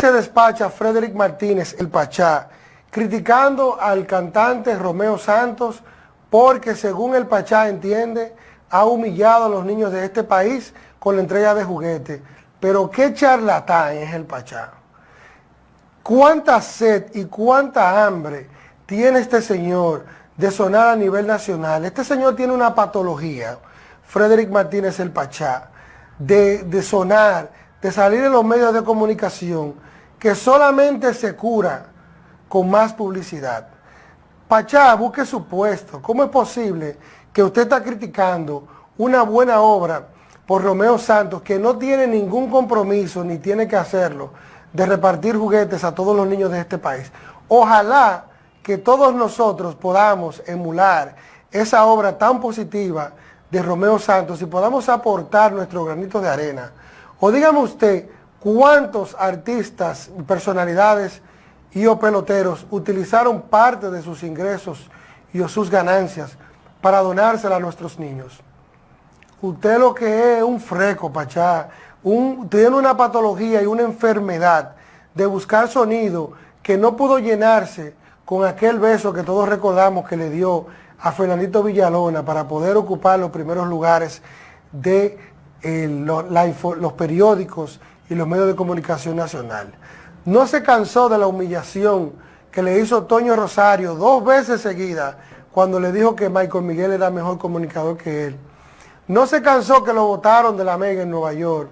se despacha Frederick Martínez, el Pachá, criticando al cantante Romeo Santos porque según el Pachá entiende, ha humillado a los niños de este país con la entrega de juguetes. Pero qué charlatán es el Pachá. Cuánta sed y cuánta hambre tiene este señor de sonar a nivel nacional. Este señor tiene una patología, Frederick Martínez el Pachá, de, de sonar, de salir en los medios de comunicación, que solamente se cura con más publicidad. Pachá, busque su puesto. ¿Cómo es posible que usted está criticando una buena obra por Romeo Santos que no tiene ningún compromiso, ni tiene que hacerlo, de repartir juguetes a todos los niños de este país? Ojalá que todos nosotros podamos emular esa obra tan positiva de Romeo Santos y podamos aportar nuestro granito de arena. O dígame usted, ¿cuántos artistas, personalidades y o peloteros utilizaron parte de sus ingresos y o sus ganancias para donársela a nuestros niños? Usted lo que es un freco, Pachá, tiene una patología y una enfermedad de buscar sonido que no pudo llenarse con aquel beso que todos recordamos que le dio a Fernandito Villalona para poder ocupar los primeros lugares de eh, los periódicos y los medios de comunicación nacional. No se cansó de la humillación que le hizo Toño Rosario dos veces seguidas cuando le dijo que Michael Miguel era mejor comunicador que él. No se cansó que lo votaron de la Mega en Nueva York.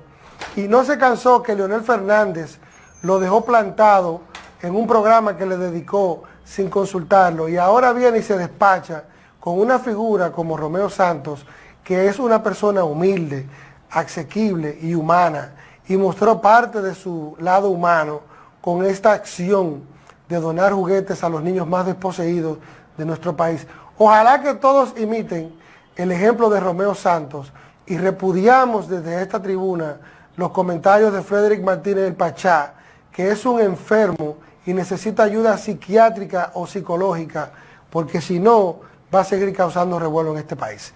Y no se cansó que Leonel Fernández lo dejó plantado en un programa que le dedicó sin consultarlo y ahora viene y se despacha con una figura como Romeo Santos, que es una persona humilde, asequible y humana, y mostró parte de su lado humano con esta acción de donar juguetes a los niños más desposeídos de nuestro país. Ojalá que todos imiten el ejemplo de Romeo Santos y repudiamos desde esta tribuna los comentarios de Frederick Martínez del Pachá, que es un enfermo y necesita ayuda psiquiátrica o psicológica, porque si no, va a seguir causando revuelo en este país.